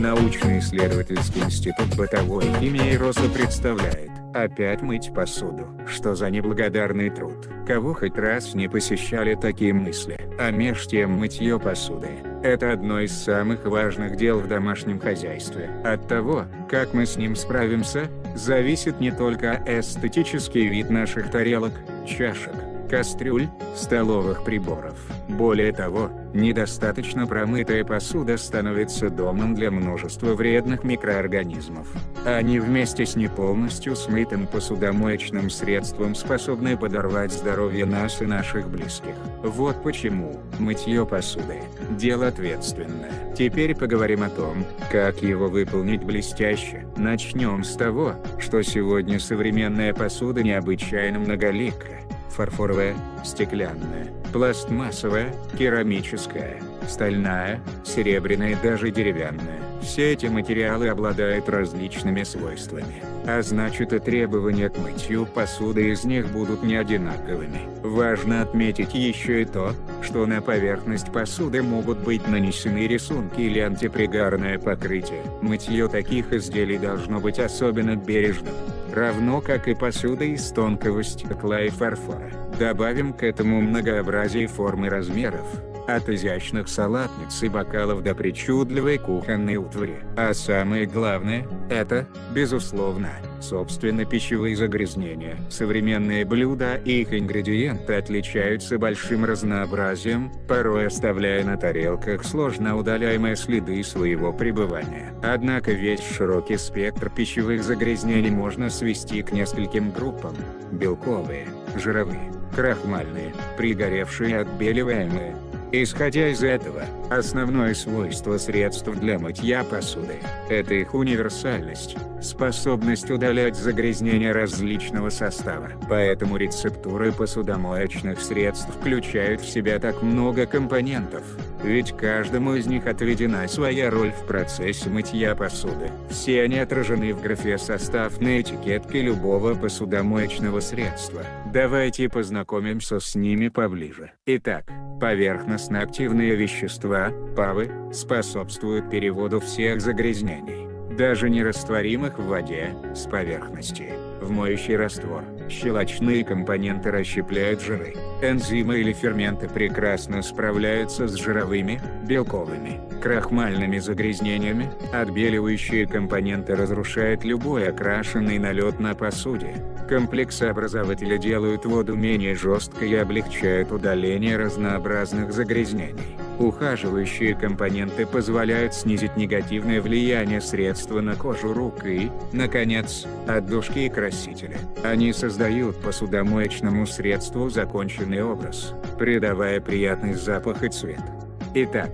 Научно-исследовательский институт бытовой химии РОСа представляет Опять мыть посуду. Что за неблагодарный труд. Кого хоть раз не посещали такие мысли. А меж тем мытье посуды – это одно из самых важных дел в домашнем хозяйстве. От того, как мы с ним справимся, зависит не только эстетический вид наших тарелок, чашек, кастрюль, столовых приборов. Более того, недостаточно промытая посуда становится домом для множества вредных микроорганизмов. Они вместе с не полностью смытым посудомоечным средством способны подорвать здоровье нас и наших близких. Вот почему мытье посуды – дело ответственное. Теперь поговорим о том, как его выполнить блестяще. Начнем с того, что сегодня современная посуда необычайно многолика фарфоровая, стеклянная, пластмассовая, керамическая, стальная, серебряная и даже деревянная. Все эти материалы обладают различными свойствами, а значит и требования к мытью посуды из них будут не одинаковыми. Важно отметить еще и то, что на поверхность посуды могут быть нанесены рисунки или антипригарное покрытие. Мытье таких изделий должно быть особенно бережным равно как и посуда из тонкого стекла и фарфора. Добавим к этому многообразие форм и размеров, от изящных салатниц и бокалов до причудливой кухонной утвари. А самое главное, это, безусловно, собственно пищевые загрязнения. Современные блюда и их ингредиенты отличаются большим разнообразием, порой оставляя на тарелках сложно удаляемые следы своего пребывания. Однако весь широкий спектр пищевых загрязнений можно свести к нескольким группам. Белковые, жировые, крахмальные, пригоревшие отбеливаемые, Исходя из этого, основное свойство средств для мытья посуды – это их универсальность, способность удалять загрязнения различного состава. Поэтому рецептуры посудомоечных средств включают в себя так много компонентов, ведь каждому из них отведена своя роль в процессе мытья посуды. Все они отражены в графе «Состав» на этикетке любого посудомоечного средства. Давайте познакомимся с ними поближе. Итак, Поверхностно-активные вещества, ПАВы, способствуют переводу всех загрязнений, даже нерастворимых в воде, с поверхности, в моющий раствор. Щелочные компоненты расщепляют жиры. Энзимы или ферменты прекрасно справляются с жировыми, белковыми, крахмальными загрязнениями. Отбеливающие компоненты разрушают любой окрашенный налет на посуде. Комплексообразователи делают воду менее жесткой и облегчают удаление разнообразных загрязнений. Ухаживающие компоненты позволяют снизить негативное влияние средства на кожу рук и, наконец, отдушки и красители. Они создают посудомоечному средству законченный образ, придавая приятный запах и цвет. Итак,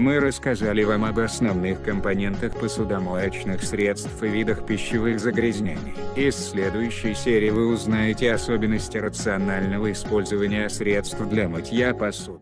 мы рассказали вам об основных компонентах посудомоечных средств и видах пищевых загрязнений. Из следующей серии вы узнаете особенности рационального использования средств для мытья посуды.